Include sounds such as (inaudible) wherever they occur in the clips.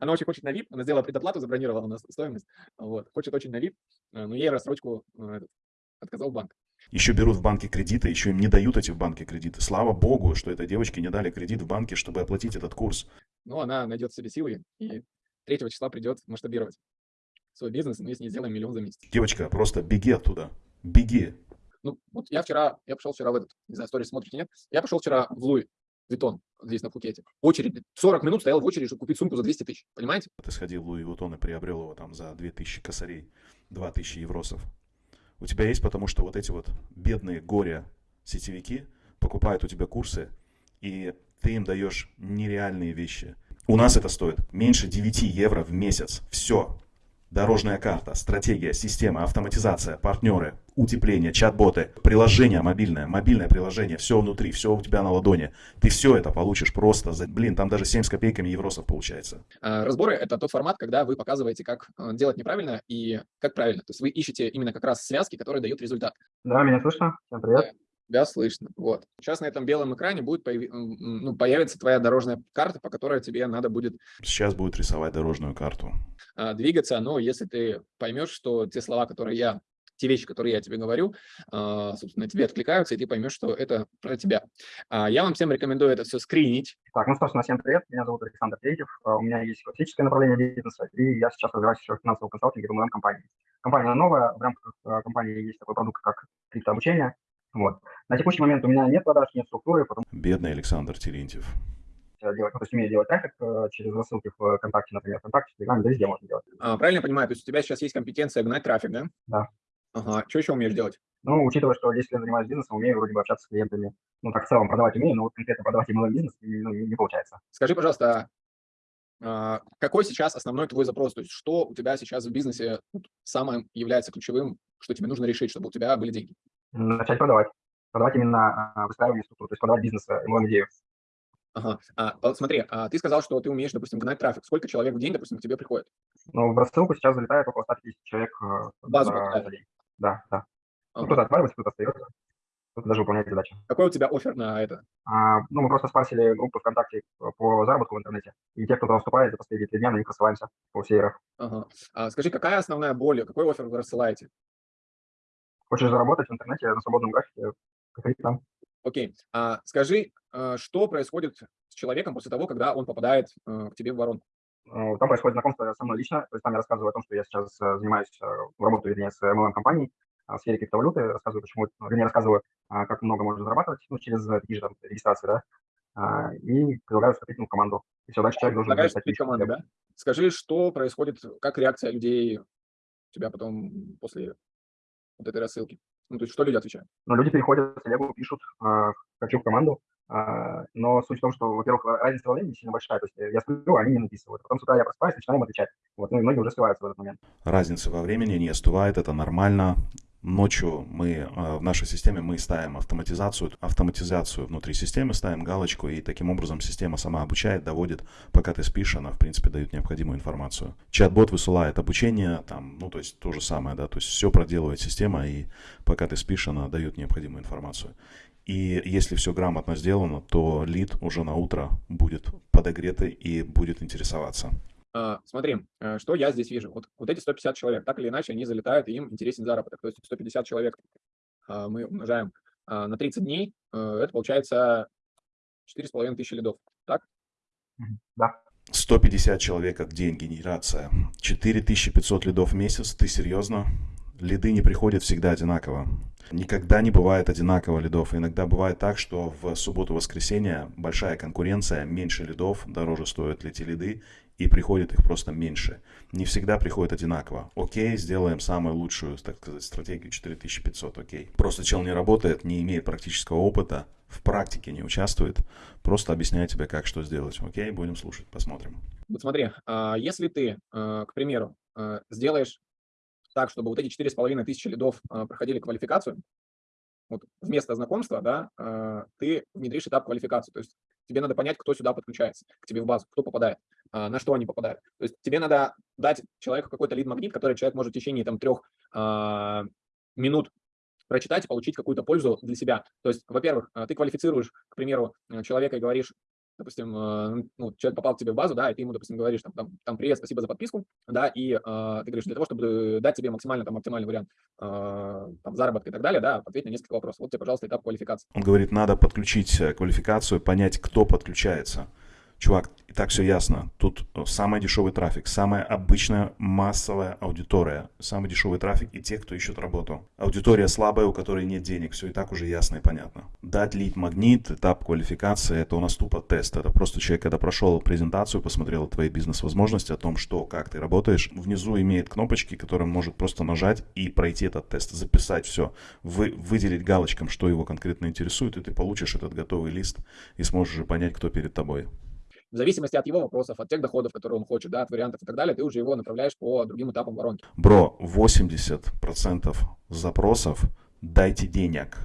Она очень хочет на VIP, она сделала предоплату, забронировала на стоимость, вот, хочет очень на VIP, но ей рассрочку этот, отказал банк. Еще берут в банке кредиты, еще им не дают эти в банке кредиты. Слава богу, что этой девочке не дали кредит в банке, чтобы оплатить этот курс. Ну, она найдет в себе силы и 3 числа придет масштабировать свой бизнес, мы с ней сделаем миллион за месяц. Девочка, просто беги оттуда. Беги. Ну, вот я вчера, я пошел вчера в этот, не знаю, сторис смотрите, нет? Я пошел вчера в Луи Витон, здесь на Пхукете. Очередь, 40 минут стоял в очереди, чтобы купить сумку за 200 тысяч, понимаете? Ты сходил в Луи Витон и приобрел его там за 2000 косарей, 2000 евросов. У тебя есть, потому что вот эти вот бедные горе сетевики покупают у тебя курсы, и ты им даешь нереальные вещи. У нас это стоит меньше 9 евро в месяц. Все. Дорожная карта, стратегия, система, автоматизация, партнеры, утепление, чат-боты, приложение мобильное, мобильное приложение, все внутри, все у тебя на ладони. Ты все это получишь просто за, блин, там даже 7 с копейками евросов получается. А, разборы – это тот формат, когда вы показываете, как э, делать неправильно и как правильно. То есть вы ищете именно как раз связки, которые дают результат. Да, меня слышно? Всем привет. Да, слышно. Вот. Сейчас на этом белом экране будет появи... ну, появится твоя дорожная карта, по которой тебе надо будет... Сейчас будет рисовать дорожную карту. А, двигаться, но если ты поймешь, что те слова, которые я те вещи, которые я тебе говорю, а, собственно, тебе откликаются, и ты поймешь, что это про тебя. А, я вам всем рекомендую это все скринить. Так, ну, собственно, всем привет. Меня зовут Александр Третьев. У меня есть классическое направление бизнеса, и я сейчас развиваюсь еще в финансовом консалтинге в MLM-компании. Компания новая, в рамках компании есть такой продукт, как криптообучение. Вот. На текущий момент у меня нет продаж, нет структуры. Потому... Бедный Александр Терентьев. Делать, ну, то есть умею делать трафик э, через рассылки в ВКонтакте, например, ВКонтакте, в Телеграме, да везде можно делать. А, правильно я понимаю, то есть у тебя сейчас есть компетенция гнать трафик, да? Да. Ага, что еще умеешь делать? Ну, учитывая, что 10 лет занимаюсь бизнесом, умею вроде бы общаться с клиентами. Ну, так в целом продавать умею, но вот конкретно продавать именно бизнес ну, не, не получается. Скажи, пожалуйста, а, какой сейчас основной твой запрос? То есть что у тебя сейчас в бизнесе самым является ключевым, что тебе нужно решить, чтобы у тебя были деньги? Начать продавать продавать именно а, выстраивание структуры, то есть продавать бизнес, ему идею. Ага. А, смотри, а ты сказал, что ты умеешь, допустим, гнать трафик. Сколько человек в день, допустим, к тебе приходит? Ну, в рассылку сейчас залетает около 150 человек э, Базу за, за день. Да, да. Ну, ага. Ну, кто-то отваливается, кто-то остается, кто-то даже выполняет задачи. Какой у тебя офер на это? А, ну, мы просто спасили группу ВКонтакте по заработку в интернете. И те, кто туда вступает, за последние три дня на них рассылаемся по всей РФ. Ага. А скажи, какая основная боль, какой офер вы рассылаете? Хочешь заработать в интернете на свободном графике, там. Окей. А, скажи, а, что происходит с человеком после того, когда он попадает а, к тебе в воронку? Ну, там происходит знакомство со мной лично, то есть там я рассказываю о том, что я сейчас э, занимаюсь, э, работаю, вернее, с MLM-компанией в сфере криптовалюты, рассказываю, почему, вернее, рассказываю, как много можно зарабатывать, ну, через такие же там, регистрации, да, и предлагаю вступить в команду. И все, дальше человек должен... Вступить в команду, да? Скажи, что происходит, как реакция людей у тебя потом после вот этой рассылки? Ну, то есть что люди отвечают? Ну, люди переходят в телегу, пишут, э, хочу в команду, э, но суть в том, что, во-первых, разница во времени сильно большая, то есть я сплю, а они не написывают. Потом с утра я просыпаюсь, начинаю им отвечать. Вот, ну и многие уже сливаются в этот момент. Разница во времени не остывает, это нормально. Ночью мы э, в нашей системе мы ставим автоматизацию, автоматизацию внутри системы, ставим галочку, и таким образом система сама обучает, доводит, пока ты спишь, она в принципе дает необходимую информацию. Чат-бот высылает обучение, там, ну то есть то же самое, да, то есть все проделывает система, и пока ты спишь, она дает необходимую информацию. И если все грамотно сделано, то лид уже на утро будет подогретый и будет интересоваться. А, смотри, э, что я здесь вижу. Вот, вот эти 150 человек, так или иначе, они залетают, и им интересен заработок. То есть 150 человек а, мы умножаем а, на 30 дней, э, это получается 4,5 тысячи лидов, так? Да. 150 человек от день генерация. 4500 лидов в месяц, ты серьезно? Лиды не приходят всегда одинаково. Никогда не бывает одинаково лидов. Иногда бывает так, что в субботу-воскресенье большая конкуренция, меньше лидов, дороже стоят эти лиды, и приходит их просто меньше. Не всегда приходит одинаково. Окей, сделаем самую лучшую, так сказать, стратегию 4500, окей. Просто чел не работает, не имеет практического опыта, в практике не участвует, просто объясняет тебе, как что сделать. Окей, будем слушать, посмотрим. Вот смотри, а, если ты, а, к примеру, а, сделаешь так, чтобы вот эти 4,5 тысячи лидов проходили квалификацию, вот вместо знакомства, да, ты внедришь этап квалификации. То есть тебе надо понять, кто сюда подключается, к тебе в базу, кто попадает. А, на что они попадают. То есть тебе надо дать человеку какой-то лид-магнит, который человек может в течение там, трех а, минут прочитать и получить какую-то пользу для себя. То есть, во-первых, а, ты квалифицируешь, к примеру, человека и говоришь, допустим, ну, человек попал к тебе в базу, да, и ты ему, допустим, говоришь, там, там, там привет, спасибо за подписку, да, и э, ты говоришь, для того, чтобы дать тебе максимально, там, оптимальный вариант э, там, заработка и так далее, да, ответь на несколько вопросов. Вот тебе, пожалуйста, этап квалификации. Он говорит, надо подключить э, квалификацию, понять, кто подключается. Чувак, и так все ясно. Тут э, самый дешевый трафик, самая обычная массовая аудитория, самый дешевый трафик и те, кто ищет работу. Аудитория слабая, у которой нет денег, все и так уже ясно и понятно. Дать лид магнит, этап квалификации, это у нас тупо тест. Это просто человек, когда прошел презентацию, посмотрел твои бизнес-возможности, о том, что, как ты работаешь, внизу имеет кнопочки, которые может просто нажать и пройти этот тест, записать все, вы, выделить галочком, что его конкретно интересует, и ты получишь этот готовый лист и сможешь уже понять, кто перед тобой в зависимости от его вопросов, от тех доходов, которые он хочет, да, от вариантов и так далее, ты уже его направляешь по другим этапам воронки. Бро, 80% запросов дайте денег.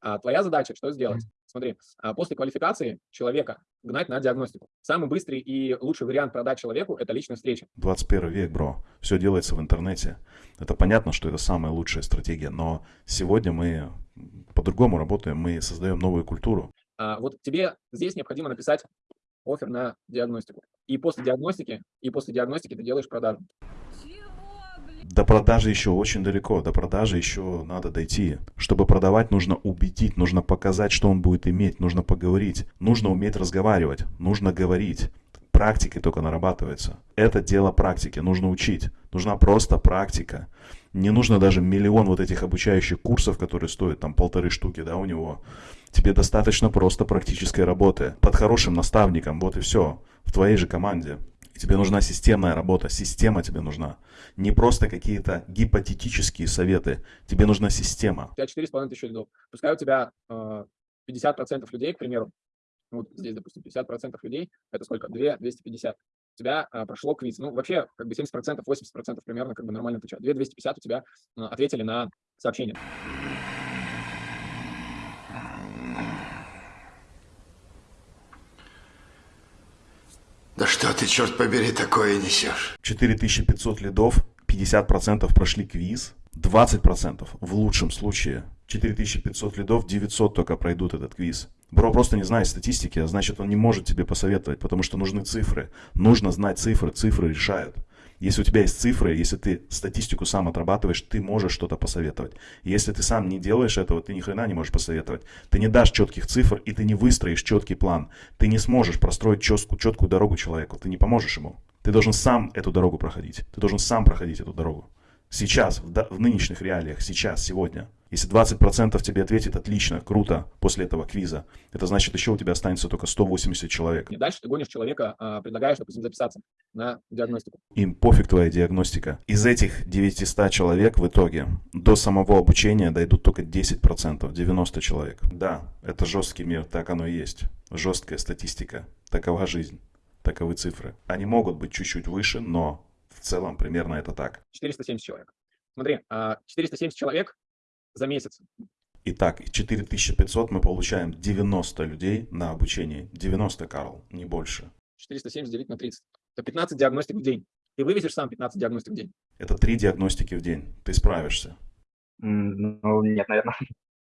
А твоя задача что сделать? Смотри, а после квалификации человека гнать на диагностику. Самый быстрый и лучший вариант продать человеку – это личная встреча. 21 век, бро. Все делается в интернете. Это понятно, что это самая лучшая стратегия, но сегодня мы по-другому работаем, мы создаем новую культуру. А вот тебе здесь необходимо написать офер на диагностику. И после диагностики, и после диагностики ты делаешь продажу. До продажи еще очень далеко, до продажи еще надо дойти. Чтобы продавать, нужно убедить, нужно показать, что он будет иметь, нужно поговорить, нужно уметь разговаривать, нужно говорить. Практикой только нарабатывается. Это дело практики, нужно учить. Нужна просто практика. Не нужно даже миллион вот этих обучающих курсов, которые стоят там полторы штуки, да, у него. Тебе достаточно просто практической работы. Под хорошим наставником, вот и все. В твоей же команде. И тебе нужна системная работа, система тебе нужна. Не просто какие-то гипотетические советы. Тебе нужна система. У тебя 4,5 тысячи лидов. Пускай у тебя э, 50% людей, к примеру, вот здесь, допустим, 50% людей, это сколько? 2, 250. У тебя а, прошло квиз. Ну, вообще, как бы 70%, 80% примерно как бы нормально отвечают. 2, 250 у тебя а, ответили на сообщение. Да что ты, черт побери, такое несешь? 4500 лидов, 50% прошли квиз, 20% в лучшем случае. 4500 лидов, 900 только пройдут этот квиз. Бро просто не знает статистики, а значит он не может тебе посоветовать, потому что нужны цифры. Нужно знать цифры, цифры решают. Если у тебя есть цифры, если ты статистику сам отрабатываешь, ты можешь что-то посоветовать. Если ты сам не делаешь этого, ты ни хрена не можешь посоветовать. Ты не дашь четких цифр, и ты не выстроишь четкий план. Ты не сможешь простроить четкую, четкую дорогу человеку. Ты не поможешь ему. Ты должен сам эту дорогу проходить. Ты должен сам проходить эту дорогу. Сейчас, в, в нынешних реалиях, сейчас, сегодня. Если 20% тебе ответит отлично, круто, после этого квиза, это значит, еще у тебя останется только 180 человек. И дальше ты гонишь человека, а, предлагаешь, допустим, записаться на диагностику. Им пофиг твоя диагностика. Из этих 900 человек в итоге до самого обучения дойдут только 10%, 90 человек. Да, это жесткий мир, так оно и есть. Жесткая статистика. Такова жизнь. Таковы цифры. Они могут быть чуть-чуть выше, но в целом примерно это так. 470 человек. Смотри, 470 а, человек за месяц. Итак, 4500 мы получаем 90 людей на обучение. 90, Карл, не больше. 470 делить на 30. Это 15 диагностик в день. Ты вывезешь сам 15 диагностик в день? Это 3 диагностики в день. Ты справишься? Ну, нет, наверное.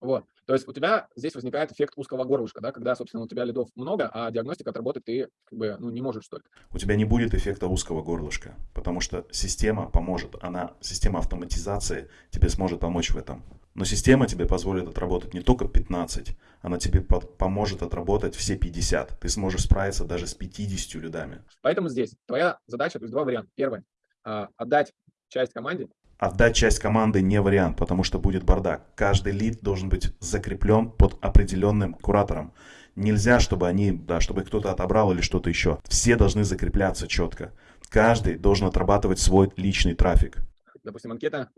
Вот. То есть у тебя здесь возникает эффект узкого горлышка, да, когда, собственно, у тебя лидов много, а диагностика отработать ты как бы, ну, не можешь столько. У тебя не будет эффекта узкого горлышка, потому что система поможет, она, система автоматизации тебе сможет помочь в этом. Но система тебе позволит отработать не только 15, она тебе поможет отработать все 50. Ты сможешь справиться даже с 50 лидами. Поэтому здесь твоя задача, то есть два варианта. Первый, а, отдать часть команде, Отдать часть команды не вариант, потому что будет бардак. Каждый лид должен быть закреплен под определенным куратором. Нельзя, чтобы они, да, чтобы кто-то отобрал или что-то еще. Все должны закрепляться четко. Каждый должен отрабатывать свой личный трафик. Допустим, анкета,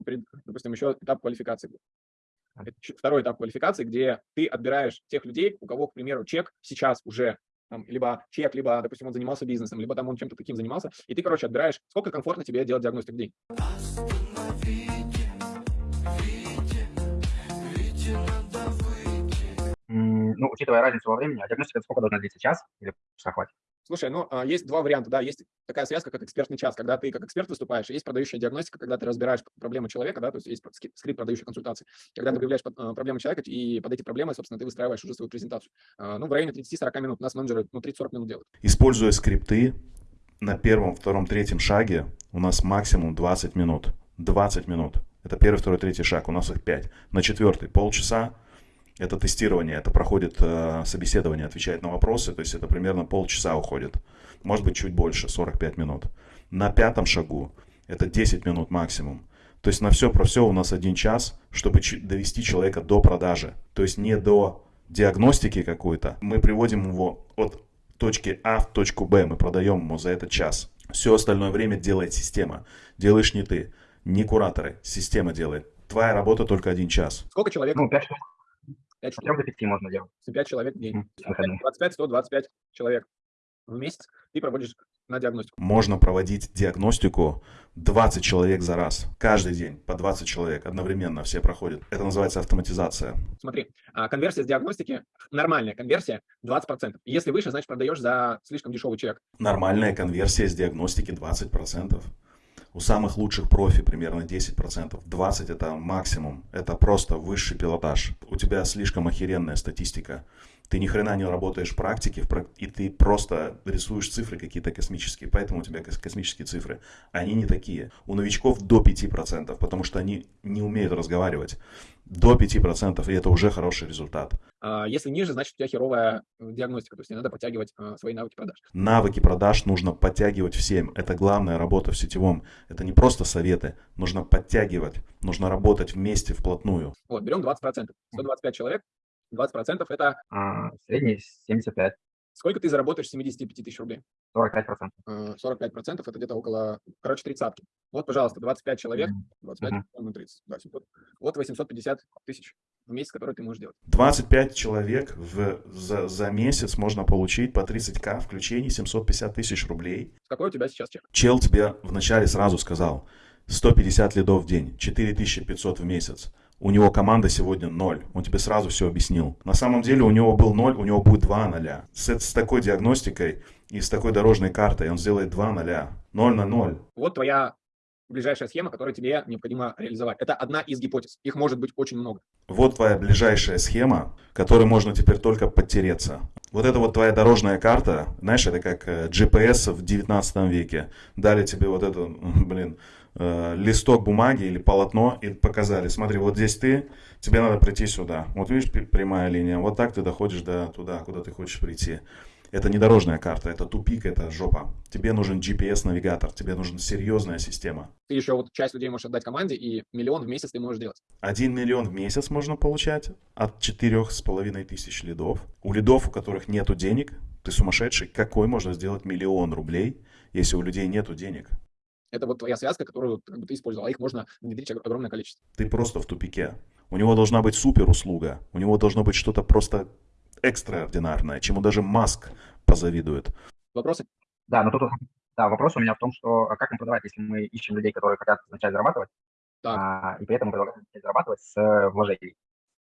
допустим, еще этап квалификации. Второй этап квалификации, где ты отбираешь тех людей, у кого, к примеру, чек сейчас уже там, либо чек, либо, допустим, он занимался бизнесом, либо там он чем-то таким занимался, и ты, короче, отбираешь, сколько комфортно тебе делать диагностику в день. Ну, учитывая разницу во времени, а диагностика сколько должна длиться? Час или часа хватит? Слушай, ну, а, есть два варианта, да, есть такая связка, как экспертный час, когда ты как эксперт выступаешь, есть продающая диагностика, когда ты разбираешь проблемы человека, да, то есть есть скрипт продающей консультации, когда ты выявляешь а, проблемы человека, и под эти проблемы, собственно, ты выстраиваешь уже свою презентацию. А, Ну, в районе 30-40 минут у нас менеджеры, ну, 30-40 минут делают. Используя скрипты, на первом, втором, третьем шаге у нас максимум 20 минут. 20 минут. Это первый, второй, третий шаг. У нас их 5. На четвертый полчаса. Это тестирование, это проходит э, собеседование, отвечает на вопросы, то есть это примерно полчаса уходит. Может быть чуть больше, 45 минут. На пятом шагу это 10 минут максимум. То есть на все про все у нас один час, чтобы довести человека до продажи. То есть не до диагностики какой-то. Мы приводим его от точки А в точку Б, мы продаем ему за этот час. Все остальное время делает система. Делаешь не ты, не кураторы, система делает. Твоя работа только один час. Сколько человек? Ну, 5 штук, 5 от штук. 3 до 5 можно делать. 5 человек в день. М, с выходными. 25, 125 человек в месяц ты проводишь на диагностику. Можно проводить диагностику 20 человек за раз. Каждый день по 20 человек одновременно все проходят. Это называется автоматизация. Смотри, а, конверсия с диагностики, нормальная конверсия 20%. Если выше, значит продаешь за слишком дешевый чек. Нормальная конверсия с диагностики 20%. У самых лучших профи примерно 10%. 20% это максимум. Это просто высший пилотаж. У тебя слишком охеренная статистика. Ты ни хрена не работаешь в практике, и ты просто рисуешь цифры какие-то космические, поэтому у тебя кос- космические цифры. Они не такие. У новичков до 5%, потому что они не умеют разговаривать. До 5%, и это уже хороший результат. А, Если ниже, значит у тебя херовая э, диагностика, то есть тебе надо подтягивать а, свои навыки продаж. Навыки продаж нужно подтягивать всем. Это главная работа в сетевом. Это не просто советы. Нужно подтягивать. Нужно работать вместе, вплотную. Вот, берем 20%. 125 человек, 20% это А, средний 75, сколько ты заработаешь с 75 тысяч рублей? 45%. Э, 45% это где-то около, короче, тридцатки. Вот, пожалуйста, 25 человек, Мгм. 25 Мгм. ну, 30, да, 700. Вот 850 тысяч в месяц, которые ты можешь делать. 25 человек в, за, за месяц можно получить по 30к включений 750 тысяч рублей. Какой у тебя сейчас чек? Чел тебе вначале сразу сказал 150 лидов в день, 4500 в месяц. У него команда сегодня 0. Он тебе сразу все объяснил. На самом деле у него был 0, у него будет 2 ноля. С, с такой диагностикой и с такой дорожной картой он сделает 2 ноля. 0 на 0. Вот твоя ближайшая схема, которую тебе необходимо реализовать. Это одна из гипотез. Их может быть очень много. Вот твоя ближайшая схема, которой можно теперь только подтереться. Вот это вот твоя дорожная карта, знаешь, это как э, GPS в 19 веке. Дали тебе вот это, (laughs) блин, э, листок бумаги или полотно и показали, смотри, вот здесь ты, тебе надо прийти сюда. Вот видишь прямая линия, вот так ты доходишь до туда, куда ты хочешь прийти. Это не дорожная карта, это тупик, это жопа. Тебе нужен GPS-навигатор, тебе нужна серьезная система. Ты еще вот часть людей можешь отдать команде, и миллион в месяц ты можешь делать. 1 миллион в месяц можно получать от четырех с половиной тысяч лидов. У лидов, у которых нету денег, ты сумасшедший, какой можно сделать миллион рублей, если у людей нету денег? Это вот твоя связка, которую как бы, ты использовал, а их можно внедрить ог- огромное количество. Ты просто в тупике. У него должна быть супер услуга, у него должно быть что-то просто экстраординарное, чему даже Маск позавидует. Вопросы? Да, но тут да, вопрос у меня в том, что а как им продавать, если мы ищем людей, которые хотят начать зарабатывать, Так. а, и при этом предлагаем начать зарабатывать с э, вложений.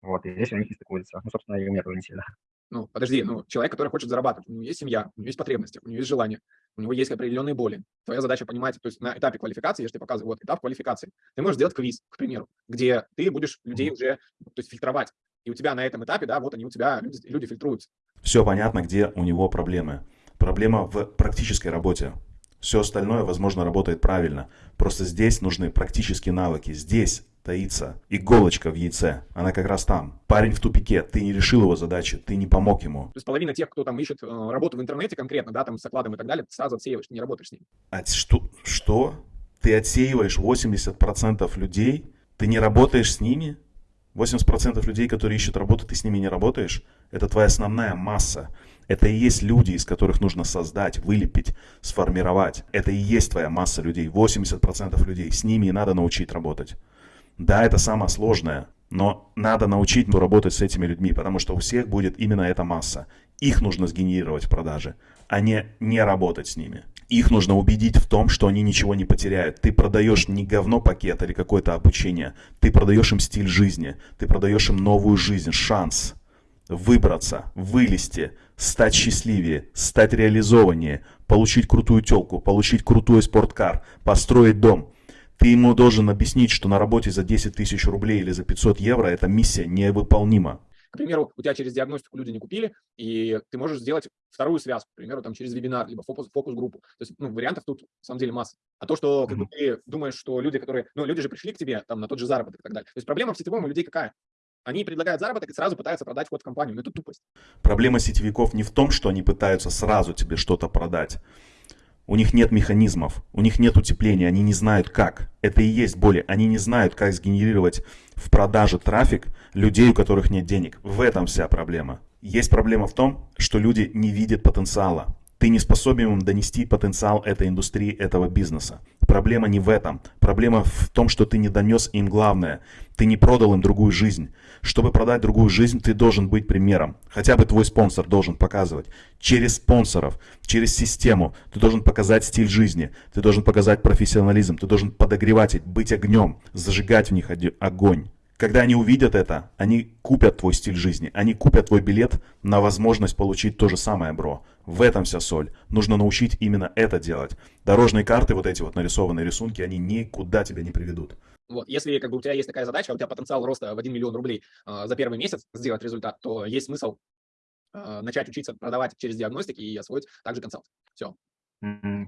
Вот, и здесь у них не стыкуется. Ну, собственно, и у меня тоже не сильно. Ну, подожди, ну, человек, который хочет зарабатывать, у него есть семья, у него есть потребности, у него есть желание, у него есть определенные боли. Твоя задача понимать, то есть на этапе квалификации, я же тебе показываю, вот этап квалификации, ты можешь сделать квиз, к примеру, где ты будешь людей уже, то есть фильтровать. И у тебя на этом этапе, да, вот они у тебя, люди, люди фильтруются. Все понятно, где у него проблемы. Проблема в практической работе. Все остальное, возможно, работает правильно. Просто здесь нужны практические навыки. Здесь таится иголочка в яйце. Она как раз там. Парень в тупике. Ты не решил его задачи. Ты не помог ему. То есть половина тех, кто там ищет э, работу в интернете конкретно, да, там с окладом и так далее, ты сразу отсеиваешь, ты не работаешь с ними. А что? Что? Ты отсеиваешь 80% людей? Ты не работаешь с ними? 80% людей, которые ищут работу, ты с ними не работаешь? Это твоя основная масса. Это и есть люди, из которых нужно создать, вылепить, сформировать. Это и есть твоя масса людей. 80% людей. С ними и надо научить работать. Да, это самое сложное, но надо научить работать с этими людьми, потому что у всех будет именно эта масса. Их нужно сгенерировать в продаже, а не не работать с ними. Их нужно убедить в том, что они ничего не потеряют. Ты продаешь не говно пакет или какое-то обучение. Ты продаешь им стиль жизни. Ты продаешь им новую жизнь, шанс. выбраться, вылезти, стать счастливее, стать реализованнее, получить крутую телку, получить крутой спорткар, построить дом. Ты ему должен объяснить, что на работе за 10 тысяч рублей или за 500 евро эта миссия невыполнима. К примеру, у тебя через диагностику люди не купили, и ты можешь сделать вторую связку, к примеру, там через вебинар, либо фокус, фокус-группу. То есть, ну, вариантов тут, на самом деле, масса. А то, что как бы, ты думаешь, что люди, которые, ну, люди же пришли к тебе там на тот же заработок и так далее. То есть проблема в сетевом у людей какая? Они предлагают заработок и сразу пытаются продать вход в компанию. Ну, это тупость. Проблема сетевиков не в том, что они пытаются сразу тебе что-то продать. У них нет механизмов, у них нет утепления, они не знают как. Это и есть боли. Они не знают, как сгенерировать в продаже трафик людей, у которых нет денег. В этом вся проблема. Есть проблема в том, что люди не видят потенциала. Ты не способен донести потенциал этой индустрии, этого бизнеса. Проблема не в этом. Проблема в том, что ты не донес им главное. Ты не продал им другую жизнь. Чтобы продать другую жизнь, ты должен быть примером. Хотя бы твой спонсор должен показывать. Через спонсоров, через систему ты должен показать стиль жизни. Ты должен показать профессионализм. Ты должен подогревать, быть огнем, зажигать в них огонь. Когда они увидят это, они купят твой стиль жизни, они купят твой билет на возможность получить то же самое, бро. В этом вся соль. Нужно научить именно это делать. Дорожные карты, вот эти вот нарисованные рисунки, они никуда тебя не приведут. Вот, если как бы у тебя есть такая задача, у тебя потенциал роста в 1 миллион рублей э, за первый месяц сделать результат, то есть смысл э, начать учиться продавать через диагностики и освоить также консалт. Все. Mm -hmm.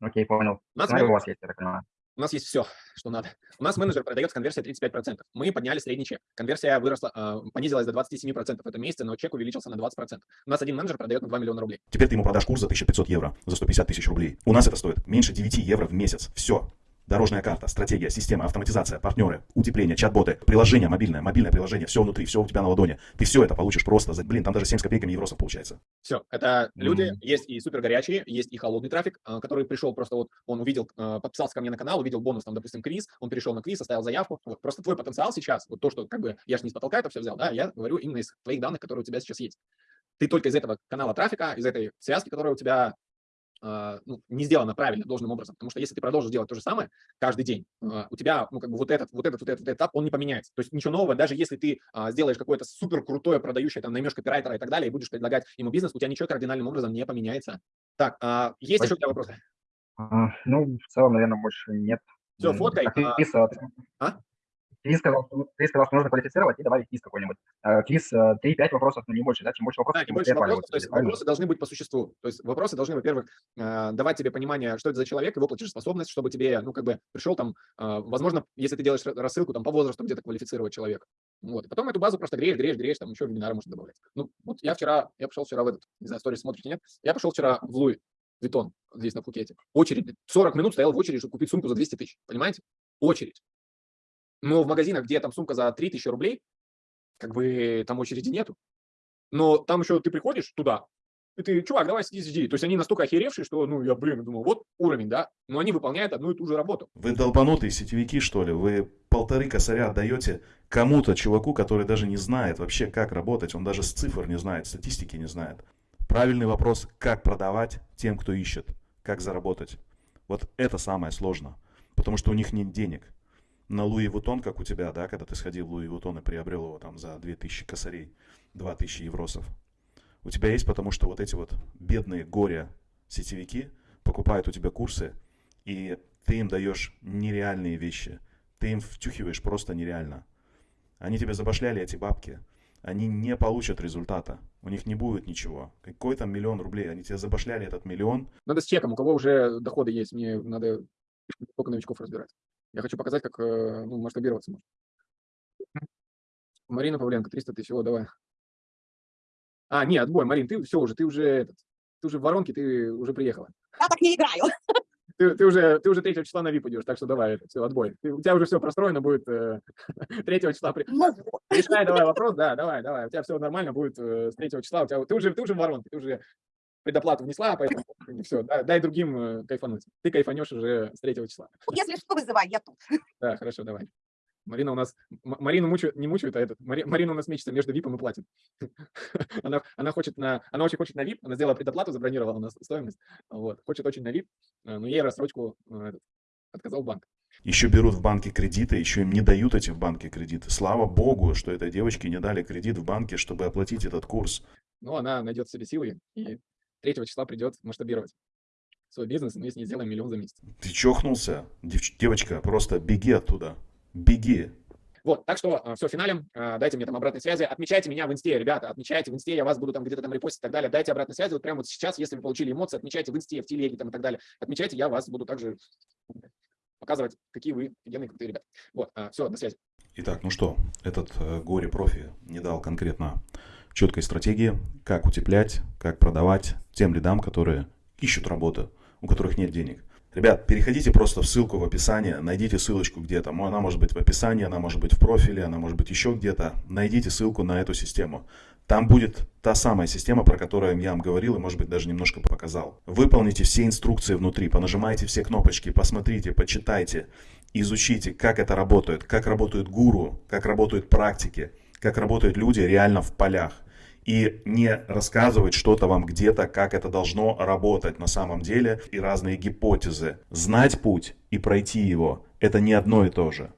Окей, понял. У нас, у вас есть, я так понимаю. У нас есть все, что надо. У нас менеджер продает с конверсией 35%. Мы подняли средний чек. Конверсия выросла, э, понизилась до 27% в этом месяце, но чек увеличился на 20%. У нас один менеджер продает на 2 миллиона рублей. Теперь ты ему продашь курс за 1500 евро, за 150 тысяч рублей. У нас это стоит меньше 9 евро в месяц. Все. Дорожная карта, стратегия, система, автоматизация, партнеры, утепление, чат-боты, приложение мобильное, мобильное приложение, все внутри, все у тебя на ладони. Ты все это получишь просто за, блин, там даже 7 с копейками евросов получается. Все, это люди, mm-hmm. есть и супер горячие, есть и холодный трафик, а, который пришел просто вот, он увидел, а, подписался ко мне на канал, увидел бонус, там, допустим, квиз, он перешел на квиз, оставил заявку. Вот, просто твой потенциал сейчас, вот то, что как бы, я же не с потолка это все взял, да, я говорю именно из твоих данных, которые у тебя сейчас есть. Ты только из этого канала трафика, из этой связки, которая у тебя ну, не сделано правильно, должным образом. Потому что если ты продолжишь делать то же самое каждый день, а, у тебя, ну, как бы вот этот, вот этот, вот этот, вот этот этап, он не поменяется. То есть ничего нового, даже если ты а, сделаешь какое-то супер крутое продающее, там, наймешь копирайтера и так далее, и будешь предлагать ему бизнес, у тебя ничего кардинальным образом не поменяется. Так, а, есть Спасибо. еще у тебя вопросы? А, ну, в целом, наверное, больше нет. Все, фоткай. А, Квиз сказал, ты сказал, что нужно квалифицировать и добавить квиз какой-нибудь. Э, 3-5 э, вопросов, но не больше, да? Чем больше вопросов, да, тем больше вопросов. То есть вопросы должны быть по существу. То есть вопросы должны, во-первых, э, давать тебе понимание, что это за человек, его платежеспособность, чтобы тебе, ну, как бы пришел там, возможно, если ты делаешь рассылку там по возрасту, где-то квалифицировать человека. Вот. И потом эту базу просто греешь, греешь, греешь, там еще вебинары можно добавлять. Ну, вот я вчера, я пошел вчера в этот, не знаю, сторис смотрите, нет? Я пошел вчера в Луи, Витон, здесь на Пхукете. Очередь, 40 минут стоял в очереди, чтобы купить сумку за 200 тысяч, понимаете? Очередь. Но в магазинах, где там сумка за 3000 рублей, как бы там очереди нету. Но там еще ты приходишь туда, и ты, чувак, давай сиди, сиди. То есть они настолько охеревшие, что, ну, я, блин, думаю, вот уровень, да, но они выполняют одну и ту же работу. Вы долбанутые сетевики, что ли? Вы полторы косаря отдаете кому-то, чуваку, который даже не знает вообще, как работать, он даже с цифр не знает, статистики не знает. Правильный вопрос, как продавать тем, кто ищет, как заработать. Вот это самое сложное, потому что у них нет денег на Луи Вутон, как у тебя, да, когда ты сходил в Луи Вутон и приобрел его там за 2000 косарей, 2000 евросов. У тебя есть, потому что вот эти вот бедные горе сетевики покупают у тебя курсы, и ты им даешь нереальные вещи. Ты им втюхиваешь просто нереально. Они тебе забашляли эти бабки. Они не получат результата. У них не будет ничего. Какой там миллион рублей? Они тебе забашляли этот миллион. Надо с чеком. У кого уже доходы есть, мне надо только новичков разбирать. Я хочу показать, как э, ну, масштабироваться можно. Марина Павленко, 300 тысяч, о, давай. А, нет, отбой, Марин, ты все уже, ты уже, этот, ты уже в воронке, ты уже приехала. Я так не играю. (laughs) Ты, ты, уже, ты уже 3 числа на VIP идешь, так что давай, это, все, отбой. Ты, у тебя уже все простроено будет э, (laughs) 3 числа. При... Ну, Решай давай вопрос, да, давай, давай. У тебя все нормально будет э, с 3 числа. У тебя, ты, уже, ты уже в воронке, ты уже предоплату внесла, поэтому все, дай, дай другим э, кайфануть. Ты кайфанешь уже с 3 числа. Если что, вызывай, я тут. (laughs) Да, хорошо, давай. Марина у нас, Марину мучают, не мучают, а этот, Мари, Марина у нас мечется между випом и платин. (laughs) она, она хочет на, она очень хочет на вип, она сделала предоплату, забронировала у нас стоимость, вот, хочет очень на вип, э, но ей рассрочку э, этот, отказал банк. Еще берут в банке кредиты, еще им не дают эти в банке кредиты. Слава богу, что этой девочке не дали кредит в банке, чтобы оплатить этот курс. Но она найдет в себе силы и 3 числа придет масштабировать свой бизнес, мы с ней сделаем миллион за месяц. Ты чохнулся? Девч- девочка, просто беги оттуда. Беги. Вот, так что все, финалем, а, дайте мне там обратной связи, отмечайте меня в инсте, ребята, отмечайте в инсте, я вас буду там где-то там репостить и так далее, дайте обратной связи, вот прямо вот сейчас, если вы получили эмоции, отмечайте в инсте, в телеге там и так далее, отмечайте, я вас буду также показывать, какие вы офигенные, крутые ребята. Вот, все, до связи. Итак, ну что, этот э, горе-профи не дал конкретно четкой стратегии, как утеплять, как продавать тем лидам, которые ищут работу, у которых нет денег. Ребят, переходите просто в ссылку в описании, найдите ссылочку где-то. Она может быть в описании, она может быть в профиле, она может быть еще где-то. Найдите ссылку на эту систему. Там будет та самая система, про которую я вам говорил и, может быть, даже немножко показал. Выполните все инструкции внутри, понажимайте все кнопочки, посмотрите, почитайте, изучите, как это работает, как работают гуру, как работают практики, как работают люди реально в полях и не рассказывать что-то вам где-то, как это должно работать на самом деле и разные гипотезы. Знать путь и пройти его – это не одно и то же.